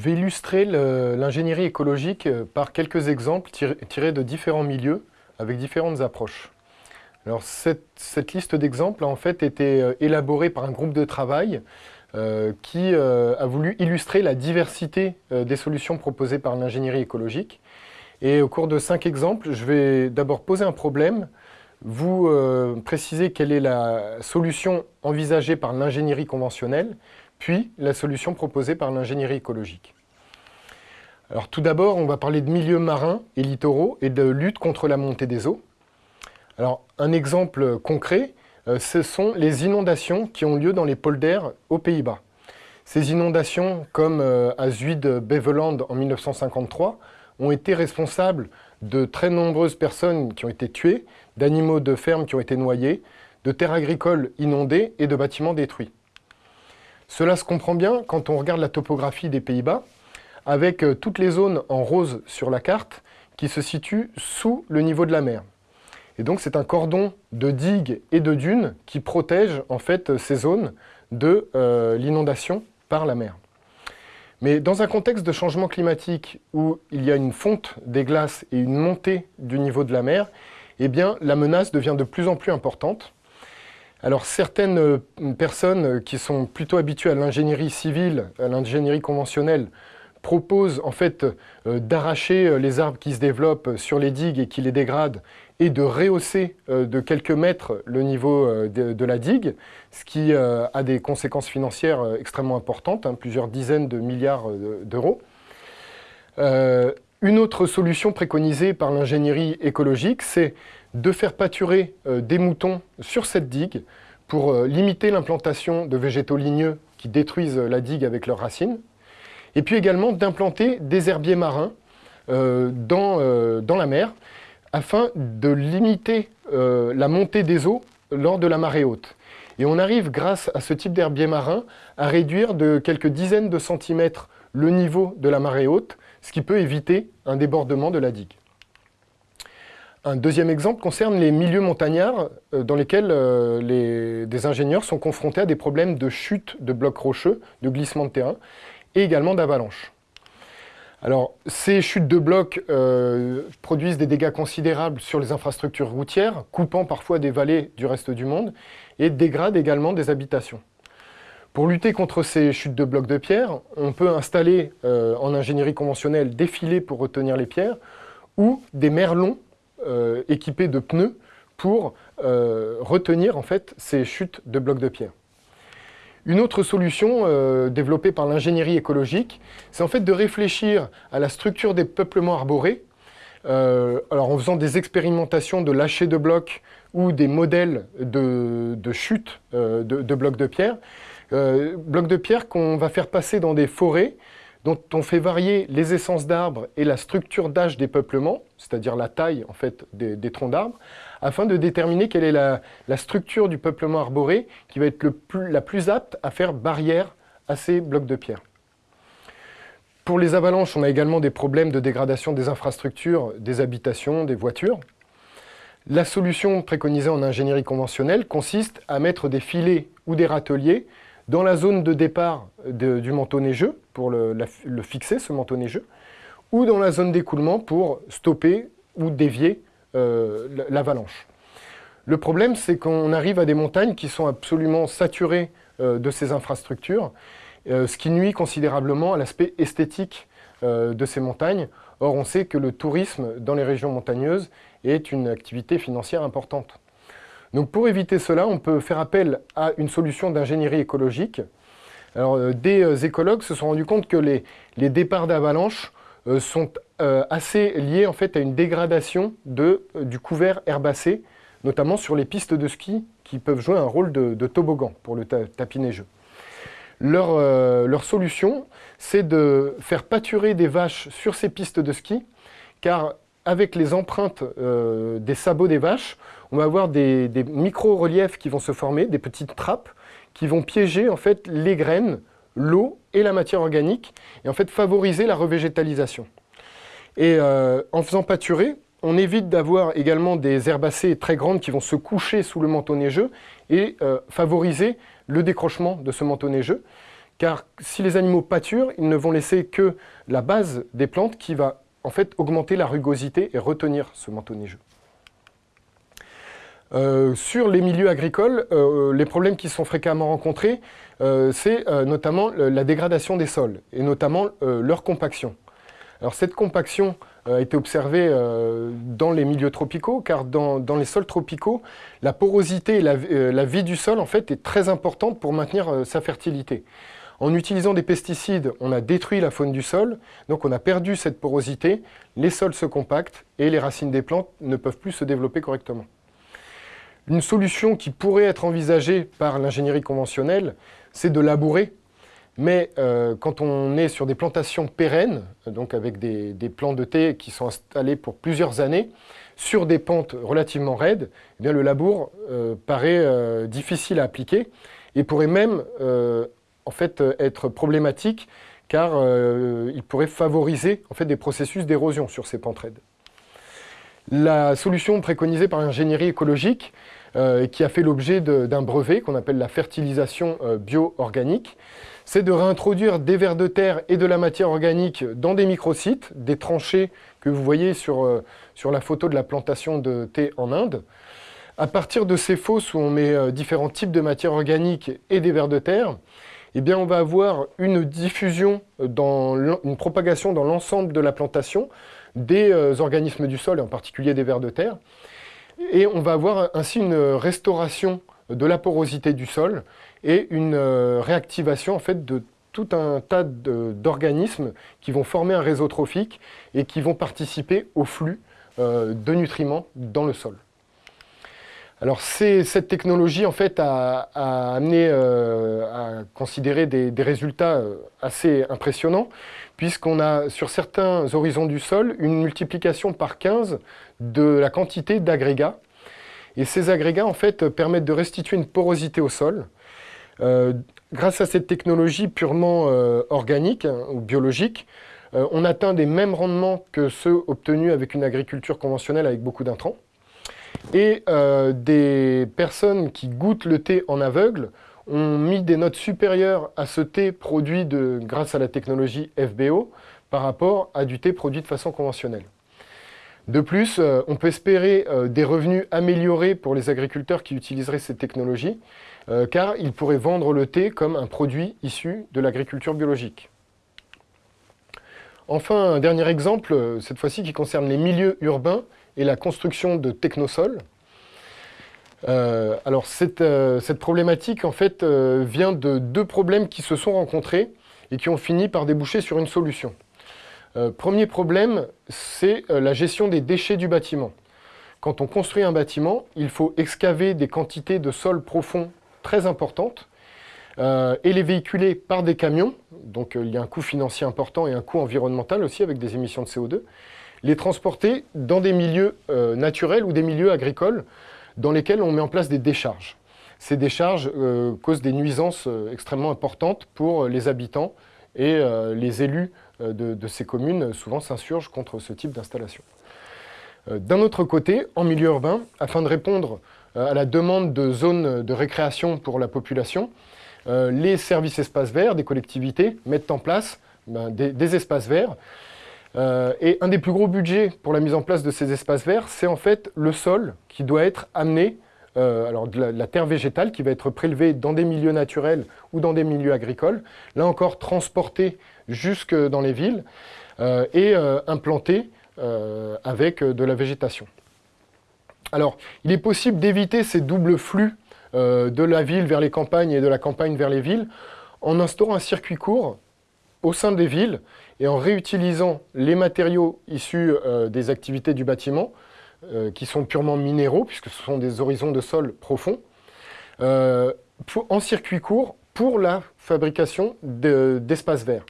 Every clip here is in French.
Je vais illustrer l'ingénierie écologique euh, par quelques exemples tirés de différents milieux avec différentes approches. Alors cette, liste d'exemples a en fait été euh, élaborée par un groupe de travail euh, qui a voulu illustrer la diversité des solutions proposées par l'ingénierie écologique. Et au cours de cinq exemples, je vais d'abord poser un problème, vous préciser quelle est la solution envisagée par l'ingénierie conventionnelle, puis la solution proposée par l'ingénierie écologique. Alors tout d'abord, on va parler de milieux marins et littoraux et de lutte contre la montée des eaux. Alors un exemple concret, euh, ce sont les inondations qui ont lieu dans les polders aux Pays-Bas. Ces inondations, comme euh, à Zuid-Beveland en 1953, ont été responsables de très nombreuses personnes qui ont été tuées, d'animaux de ferme qui ont été noyés, de terres agricoles inondées et de bâtiments détruits. Cela se comprend bien quand on regarde la topographie des Pays-Bas, avec euh, toutes les zones en rose sur la carte qui se situent sous le niveau de la mer. Et donc c'est un cordon de digues et de dunes qui protège en fait ces zones de euh, l'inondation par la mer. Mais dans un contexte de changement climatique où il y a une fonte des glaces et une montée du niveau de la mer, eh la menace devient de plus en plus importante alors certaines euh, personnes qui sont plutôt habituées à l'ingénierie civile, à l'ingénierie conventionnelle, proposent en fait euh, d'arracher euh, les arbres qui se développent sur les digues et qui les dégradent et de rehausser de quelques mètres le niveau de, la digue, ce qui a des conséquences financières extrêmement importantes, hein, plusieurs dizaines de milliards d'euros. Une autre solution préconisée par l'ingénierie écologique, c'est de faire pâturer euh, des moutons sur cette digue pour euh, limiter l'implantation de végétaux ligneux qui détruisent euh, la digue avec leurs racines, et puis également d'implanter des herbiers marins dans, dans, la mer afin de limiter la montée des eaux lors de la marée haute. Et on arrive, grâce à ce type d'herbier marin, à réduire de quelques dizaines de centimètres le niveau de la marée haute, ce qui peut éviter un débordement de la digue. Un deuxième exemple concerne les milieux montagnards euh, dans lesquels euh, des ingénieurs sont confrontés à des problèmes de chute de blocs rocheux, de glissement de terrain et également d'avalanche. Alors, ces chutes de blocs euh, produisent des dégâts considérables sur les infrastructures routières, coupant parfois des vallées du reste du monde, et dégradent également des habitations. Pour lutter contre ces chutes de blocs de pierre, on peut installer en ingénierie conventionnelle des filets pour retenir les pierres, ou des merlons euh, équipés de pneus pour euh, retenir en fait ces chutes de blocs de pierre. Une autre solution euh, développée par l'ingénierie écologique, c'est en fait de réfléchir à la structure des peuplements arborés, alors en faisant des expérimentations de lâcher de blocs ou des modèles de, chute de, de, blocs de pierre, blocs de pierre qu'on va faire passer dans des forêts dont on fait varier les essences d'arbres et la structure d'âge des peuplements, c'est-à-dire la taille en fait, des, troncs d'arbres, afin de déterminer quelle est la, structure du peuplement arboré qui va être la plus apte à faire barrière à ces blocs de pierre. Pour les avalanches, on a également des problèmes de dégradation des infrastructures, des habitations, des voitures. La solution préconisée en ingénierie conventionnelle consiste à mettre des filets ou des râteliers dans la zone de départ du manteau neigeux, pour le, fixer, ce manteau neigeux, ou dans la zone d'écoulement pour stopper ou dévier euh, l'avalanche. Le problème, c'est qu'on arrive à des montagnes qui sont absolument saturées euh, de ces infrastructures, euh, ce qui nuit considérablement à l'aspect esthétique de ces montagnes. Or, on sait que le tourisme dans les régions montagneuses est une activité financière importante. Donc pour éviter cela, on peut faire appel à une solution d'ingénierie écologique. Alors, euh, des euh, écologues se sont rendus compte que les, départs d'avalanche euh, sont assez liés en fait, à une dégradation du couvert herbacé, notamment sur les pistes de ski qui peuvent jouer un rôle de, toboggan pour le tapis neigeux. Leur, leur solution, c'est de faire pâturer des vaches sur ces pistes de ski, car avec les empreintes des sabots des vaches, on va avoir des, micro-reliefs qui vont se former, des petites trappes, qui vont piéger en fait les graines, l'eau et la matière organique, et en fait favoriser la revégétalisation. Et euh, en faisant pâturer, on évite d'avoir également des herbacées très grandes qui vont se coucher sous le manteau neigeux et euh, favoriser le décrochement de ce manteau neigeux, car si les animaux pâturent, ils ne vont laisser que la base des plantes qui va en fait augmenter la rugosité et retenir ce manteau neigeux. Euh, sur les milieux agricoles, euh, les problèmes qui sont fréquemment rencontrés, euh, c'est notamment la dégradation des sols, et notamment leur compaction. Cette compaction a été observée dans les milieux tropicaux, car dans, les sols tropicaux, la porosité et la, vie du sol en fait, est très importante pour maintenir sa fertilité. En utilisant des pesticides, on a détruit la faune du sol, donc on a perdu cette porosité, les sols se compactent et les racines des plantes ne peuvent plus se développer correctement. Une solution qui pourrait être envisagée par l'ingénierie conventionnelle, c'est de labourer. Mais euh, quand on est sur des plantations pérennes, donc avec des, plants de thé qui sont installés pour plusieurs années, sur des pentes relativement raides, eh le labour euh, paraît euh, difficile à appliquer et pourrait même fait, être problématique car il pourrait favoriser en fait, des processus d'érosion sur ces pentes raides. La solution préconisée par l'ingénierie écologique, euh, qui a fait l'objet d'un brevet qu'on appelle la fertilisation euh, bio-organique, c'est de réintroduire des vers de terre et de la matière organique dans des microsites, des tranchées que vous voyez sur, euh, sur la photo de la plantation de thé en Inde. À partir de ces fosses où on met différents types de matière organique et des vers de terre, eh on va avoir une diffusion, dans une propagation dans l'ensemble de la plantation des euh, organismes du sol, et en particulier des vers de terre. Et on va avoir ainsi une restauration de la porosité du sol et une euh, réactivation en de tout un tas d'organismes qui vont former un réseau trophique et qui vont participer au flux euh, de nutriments dans le sol. Alors cette technologie en fait a, amené euh, à considérer des, résultats euh, assez impressionnants puisqu'on a sur certains horizons du sol une multiplication par 15 de la quantité d'agrégats et ces agrégats en fait permettent de restituer une porosité au sol. Euh, grâce à cette technologie purement organique hein, ou biologique, on atteint des mêmes rendements que ceux obtenus avec une agriculture conventionnelle avec beaucoup d'intrants. Et euh, des personnes qui goûtent le thé en aveugle ont mis des notes supérieures à ce thé produit grâce à la technologie FBO par rapport à du thé produit de façon conventionnelle. De plus, euh, on peut espérer euh, des revenus améliorés pour les agriculteurs qui utiliseraient cette technologie, car ils pourraient vendre le thé comme un produit issu de l'agriculture biologique. Enfin, un dernier exemple, cette fois-ci qui concerne les milieux urbains et la construction de technosols. Euh, alors euh, cette, problématique en fait euh, vient de deux problèmes qui se sont rencontrés et qui ont fini par déboucher sur une solution. premier problème, c'est la gestion des déchets du bâtiment. Quand on construit un bâtiment, il faut excaver des quantités de sol profond très importantes et les véhiculer par des camions, donc il y a un coût financier important et un coût environnemental aussi avec des émissions de CO2, les transporter dans des milieux euh, naturels ou des milieux agricoles dans lesquels on met en place des décharges. Ces décharges euh, causent des nuisances euh, extrêmement importantes pour les habitants et les élus de, ces communes souvent s'insurgent contre ce type d'installation. D'un autre côté, en milieu urbain, afin de répondre à la demande de zones de récréation pour la population, les services espaces verts des collectivités mettent en place ben, des espaces verts euh, et un des plus gros budgets pour la mise en place de ces espaces verts, c'est en fait le sol qui doit être amené, euh, alors la, terre végétale qui va être prélevée dans des milieux naturels ou dans des milieux agricoles, là encore transportée jusque dans les villes euh, et implantée avec de la végétation. Alors, il est possible d'éviter ces doubles flux de la ville vers les campagnes et de la campagne vers les villes en instaurant un circuit court au sein des villes et en réutilisant les matériaux issus euh, des activités du bâtiment, euh, qui sont purement minéraux, puisque ce sont des horizons de sol profonds, euh, en circuit court pour la fabrication d'espaces verts.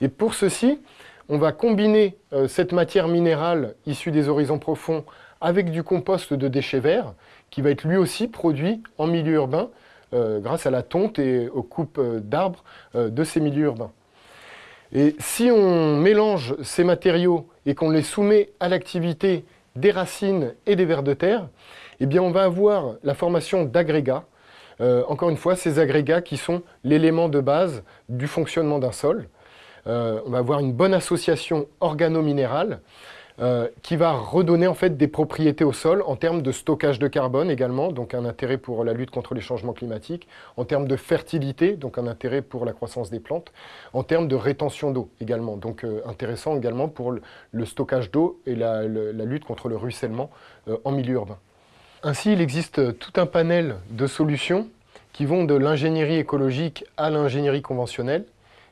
Et pour ceci, on va combiner cette matière minérale issue des horizons profonds avec du compost de déchets verts, qui va être lui aussi produit en milieu urbain grâce à la tonte et aux coupes d'arbres de ces milieux urbains. Et si on mélange ces matériaux et qu'on les soumet à l'activité des racines et des vers de terre, eh bien on va avoir la formation d'agrégats encore une fois, ces agrégats qui sont l'élément de base du fonctionnement d'un sol. on va avoir une bonne association organo-minérale euh, qui va redonner en fait des propriétés au sol en termes de stockage de carbone également, donc un intérêt pour la lutte contre les changements climatiques, en termes de fertilité, donc un intérêt pour la croissance des plantes, en termes de rétention d'eau également, donc euh, intéressant également pour le, stockage d'eau et la, lutte contre le ruissellement euh, en milieu urbain. Ainsi, il existe tout un panel de solutions qui vont de l'ingénierie écologique à l'ingénierie conventionnelle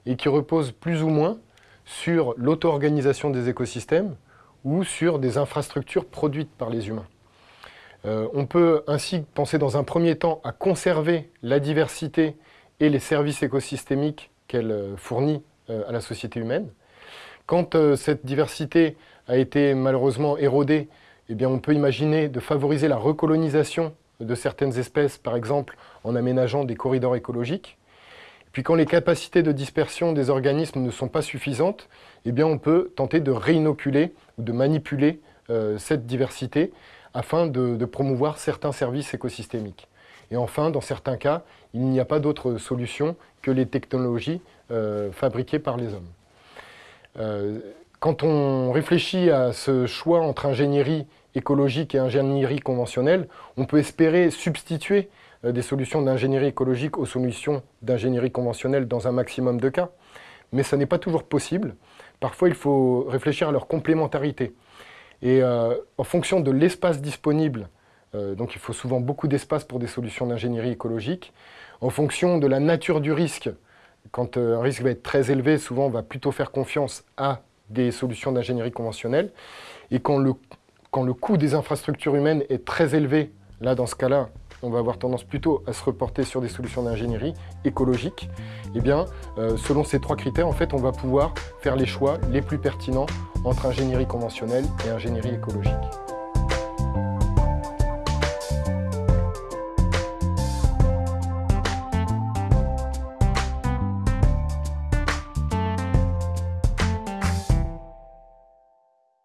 et qui reposent plus ou moins sur l'auto-organisation des écosystèmes, ou sur des infrastructures produites par les humains. Euh, on peut ainsi penser dans un premier temps à conserver la diversité et les services écosystémiques qu'elle euh, fournit euh, à la société humaine. Quand cette diversité a été malheureusement érodée, eh on peut imaginer de favoriser la recolonisation de certaines espèces, par exemple en aménageant des corridors écologiques. Puis quand les capacités de dispersion des organismes ne sont pas suffisantes, eh on peut tenter de réinoculer ou de manipuler euh, cette diversité afin de, promouvoir certains services écosystémiques. Et enfin, dans certains cas, il n'y a pas d'autre solution que les technologies euh, fabriquées par les hommes. Euh, quand on réfléchit à ce choix entre ingénierie écologique et ingénierie conventionnelle, on peut espérer substituer des solutions d'ingénierie écologique aux solutions d'ingénierie conventionnelle dans un maximum de cas. Mais ça n'est pas toujours possible. Parfois, il faut réfléchir à leur complémentarité. Et euh, en fonction de l'espace disponible, euh, donc il faut souvent beaucoup d'espace pour des solutions d'ingénierie écologique, en fonction de la nature du risque, quand un risque va être très élevé, souvent on va plutôt faire confiance à des solutions d'ingénierie conventionnelle. Et quand le, quand le coût des infrastructures humaines est très élevé, là dans ce cas-là, on va avoir tendance plutôt à se reporter sur des solutions d'ingénierie écologique, eh bien, euh, selon ces trois critères, en fait, on va pouvoir faire les choix les plus pertinents entre ingénierie conventionnelle et ingénierie écologique.